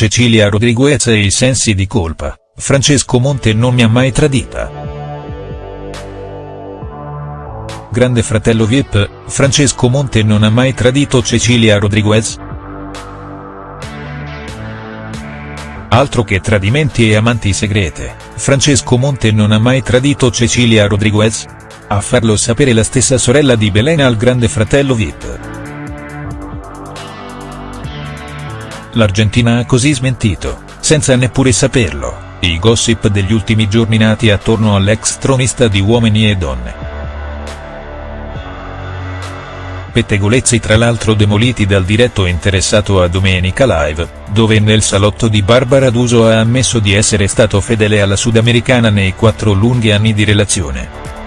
Cecilia Rodriguez e i sensi di colpa, Francesco Monte non mi ha mai tradita. Grande fratello Vip, Francesco Monte non ha mai tradito Cecilia Rodriguez?. Altro che tradimenti e amanti segrete, Francesco Monte non ha mai tradito Cecilia Rodriguez? A farlo sapere la stessa sorella di Belena al grande fratello Vip. L'Argentina ha così smentito, senza neppure saperlo, i gossip degli ultimi giorni nati attorno all'ex tronista di Uomini e Donne. Pettegolezzi tra l'altro demoliti dal diretto interessato a Domenica Live, dove nel salotto di Barbara D'Uso ha ammesso di essere stato fedele alla sudamericana nei quattro lunghi anni di relazione.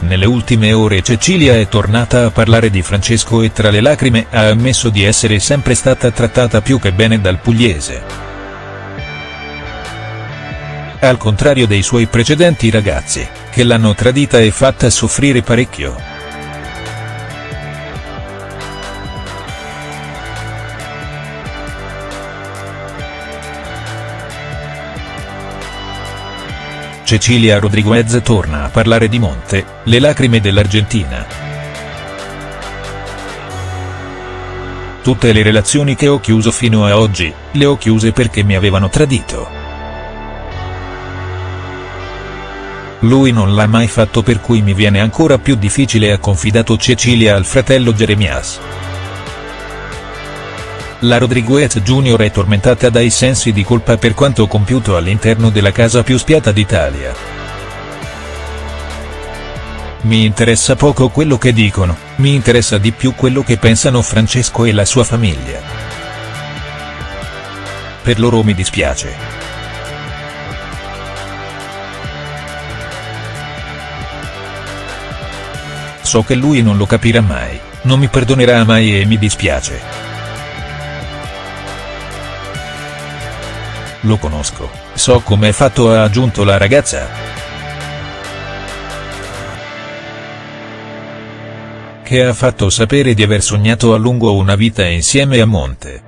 Nelle ultime ore Cecilia è tornata a parlare di Francesco e tra le lacrime ha ammesso di essere sempre stata trattata più che bene dal pugliese. Al contrario dei suoi precedenti ragazzi, che l'hanno tradita e fatta soffrire parecchio. Cecilia Rodriguez torna a parlare di Monte, le lacrime dell'Argentina. Tutte le relazioni che ho chiuso fino a oggi, le ho chiuse perché mi avevano tradito. Lui non l'ha mai fatto per cui mi viene ancora più difficile ha confidato Cecilia al fratello Jeremias. La Rodriguez Jr. è tormentata dai sensi di colpa per quanto compiuto all'interno della casa più spiata d'Italia. Mi interessa poco quello che dicono, mi interessa di più quello che pensano Francesco e la sua famiglia. Per loro mi dispiace. So che lui non lo capirà mai, non mi perdonerà mai e mi dispiace. Lo conosco, so com'è fatto ha aggiunto la ragazza. Che ha fatto sapere di aver sognato a lungo una vita insieme a Monte.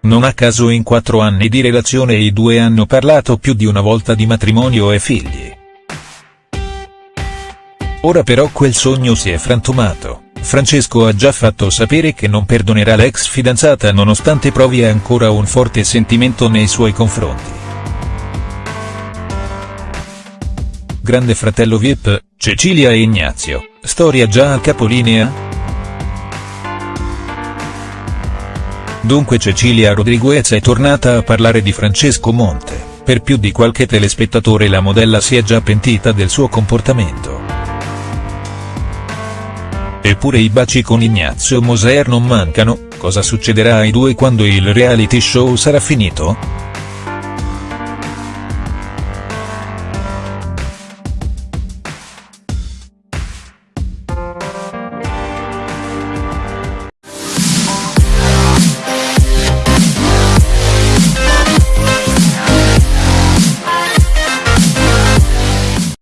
Non a caso in quattro anni di relazione i due hanno parlato più di una volta di matrimonio e figli. Ora però quel sogno si è frantumato, Francesco ha già fatto sapere che non perdonerà l'ex fidanzata nonostante provi ancora un forte sentimento nei suoi confronti. Grande fratello Vip, Cecilia e Ignazio, storia già al capolinea?. Dunque Cecilia Rodriguez è tornata a parlare di Francesco Monte, per più di qualche telespettatore la modella si è già pentita del suo comportamento. Eppure i baci con Ignazio Moser non mancano, cosa succederà ai due quando il reality show sarà finito?.